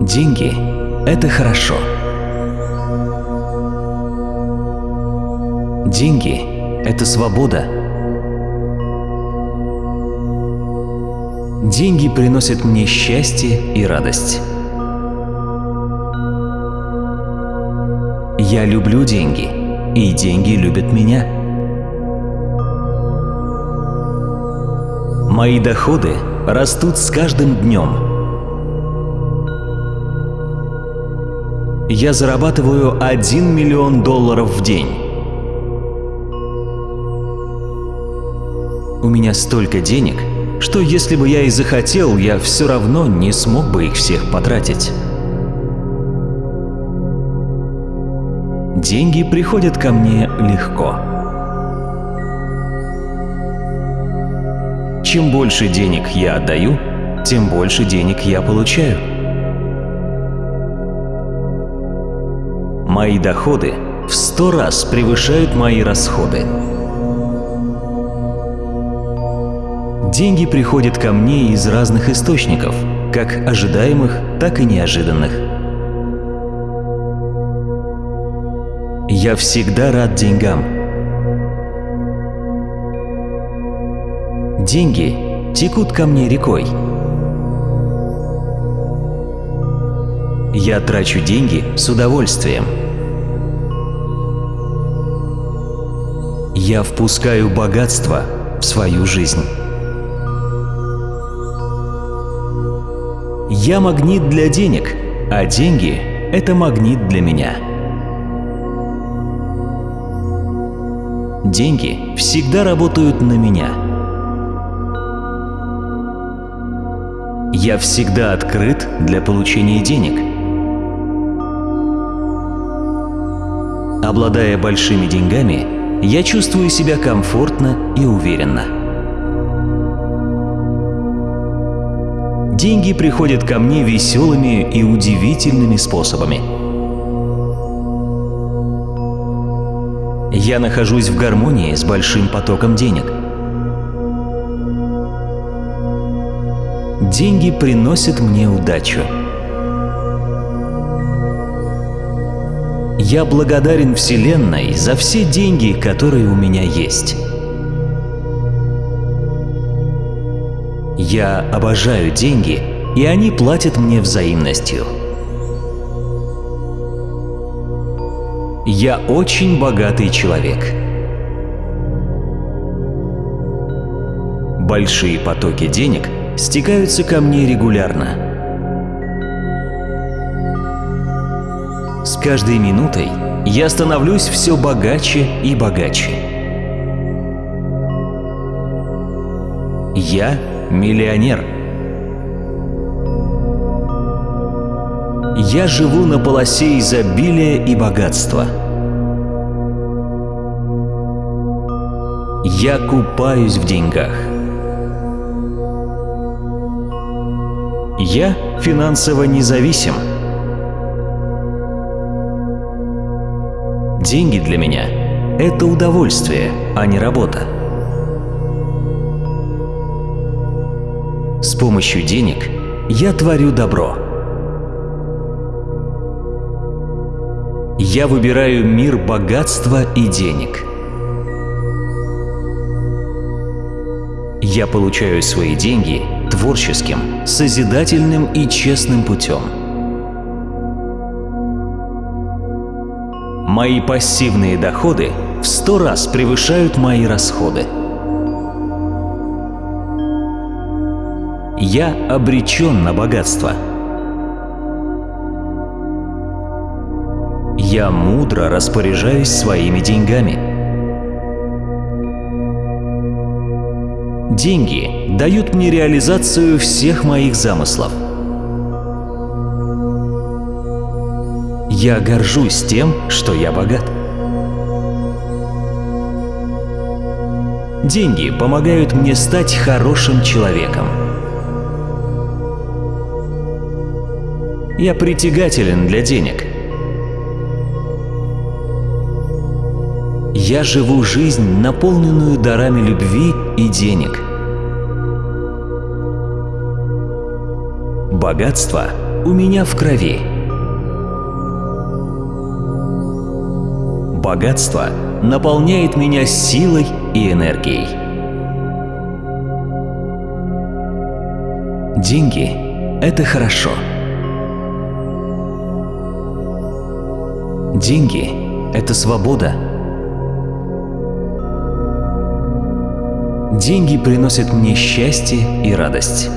Деньги – это хорошо. Деньги – это свобода. Деньги приносят мне счастье и радость. Я люблю деньги, и деньги любят меня. Мои доходы растут с каждым днем. Я зарабатываю 1 миллион долларов в день. У меня столько денег, что если бы я и захотел, я все равно не смог бы их всех потратить. Деньги приходят ко мне легко. Чем больше денег я отдаю, тем больше денег я получаю. Мои доходы в сто раз превышают мои расходы. Деньги приходят ко мне из разных источников, как ожидаемых, так и неожиданных. Я всегда рад деньгам. Деньги текут ко мне рекой. Я трачу деньги с удовольствием. Я впускаю богатство в свою жизнь. Я магнит для денег, а деньги – это магнит для меня. Деньги всегда работают на меня. Я всегда открыт для получения денег. Обладая большими деньгами, я чувствую себя комфортно и уверенно. Деньги приходят ко мне веселыми и удивительными способами. Я нахожусь в гармонии с большим потоком денег. Деньги приносят мне удачу. Я благодарен Вселенной за все деньги, которые у меня есть. Я обожаю деньги, и они платят мне взаимностью. Я очень богатый человек. Большие потоки денег стекаются ко мне регулярно. С каждой минутой я становлюсь все богаче и богаче. Я миллионер. Я живу на полосе изобилия и богатства. Я купаюсь в деньгах. Я финансово независим. Деньги для меня – это удовольствие, а не работа. С помощью денег я творю добро. Я выбираю мир богатства и денег. Я получаю свои деньги творческим, созидательным и честным путем. Мои пассивные доходы в сто раз превышают мои расходы. Я обречен на богатство. Я мудро распоряжаюсь своими деньгами. Деньги дают мне реализацию всех моих замыслов. Я горжусь тем, что я богат. Деньги помогают мне стать хорошим человеком. Я притягателен для денег. Я живу жизнь, наполненную дарами любви и денег. Богатство у меня в крови. Богатство наполняет меня силой и энергией. Деньги – это хорошо. Деньги – это свобода. Деньги приносят мне счастье и радость.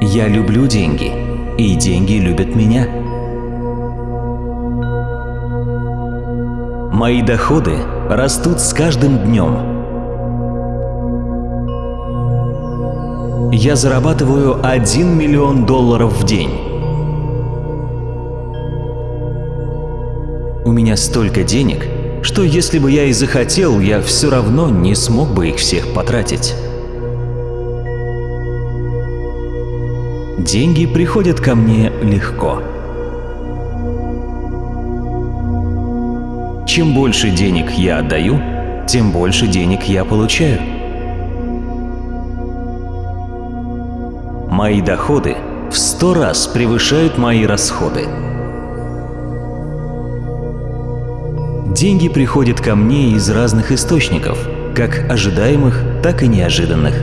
Я люблю деньги, и деньги любят меня. Мои доходы растут с каждым днем. Я зарабатываю 1 миллион долларов в день. У меня столько денег, что если бы я и захотел, я все равно не смог бы их всех потратить. Деньги приходят ко мне легко. Чем больше денег я отдаю, тем больше денег я получаю. Мои доходы в сто раз превышают мои расходы. Деньги приходят ко мне из разных источников, как ожидаемых, так и неожиданных.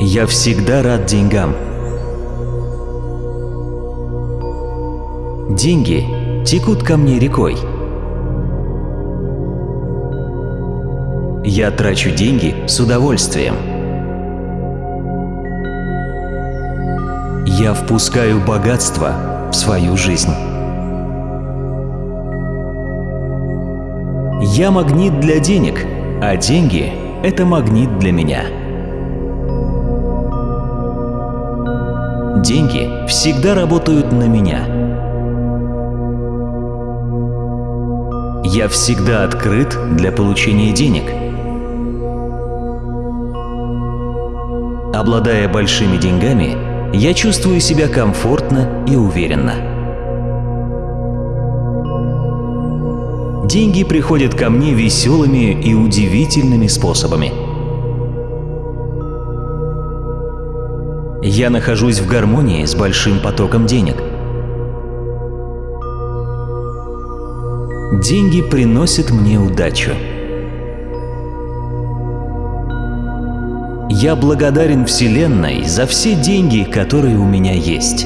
Я всегда рад деньгам. Деньги текут ко мне рекой. Я трачу деньги с удовольствием. Я впускаю богатство в свою жизнь. Я магнит для денег, а деньги – это магнит для меня. Деньги всегда работают на меня. Я всегда открыт для получения денег. Обладая большими деньгами, я чувствую себя комфортно и уверенно. Деньги приходят ко мне веселыми и удивительными способами. Я нахожусь в гармонии с большим потоком денег. Деньги приносят мне удачу. Я благодарен Вселенной за все деньги, которые у меня есть.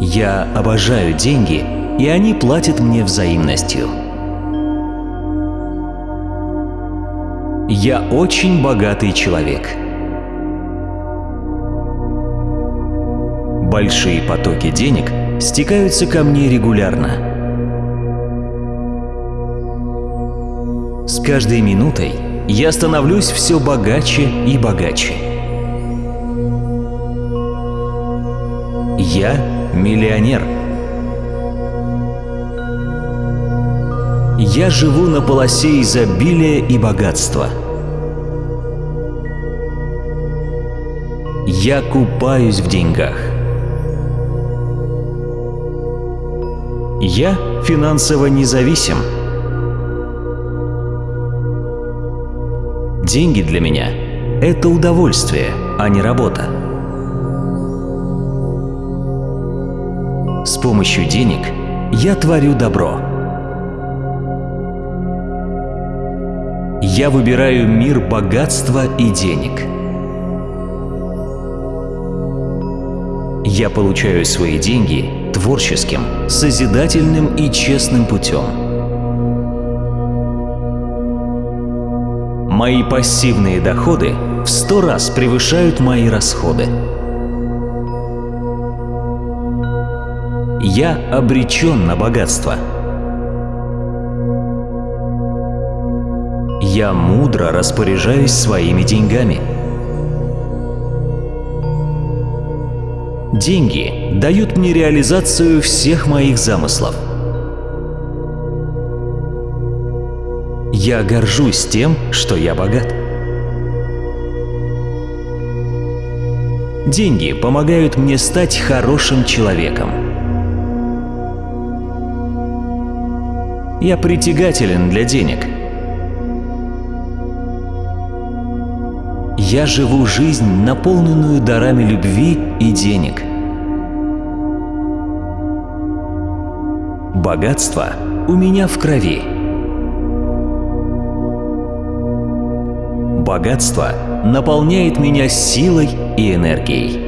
Я обожаю деньги, и они платят мне взаимностью. Я очень богатый человек. Большие потоки денег стекаются ко мне регулярно. С каждой минутой я становлюсь все богаче и богаче. Я миллионер. Я живу на полосе изобилия и богатства. Я купаюсь в деньгах. Я финансово независим. Деньги для меня – это удовольствие, а не работа. С помощью денег я творю добро. Я выбираю мир богатства и денег. Я получаю свои деньги творческим, созидательным и честным путем. Мои пассивные доходы в сто раз превышают мои расходы. Я обречен на богатство. Я мудро распоряжаюсь своими деньгами. Деньги дают мне реализацию всех моих замыслов. Я горжусь тем, что я богат. Деньги помогают мне стать хорошим человеком. Я притягателен для денег. Я живу жизнь, наполненную дарами любви и денег. Богатство у меня в крови. Богатство наполняет меня силой и энергией.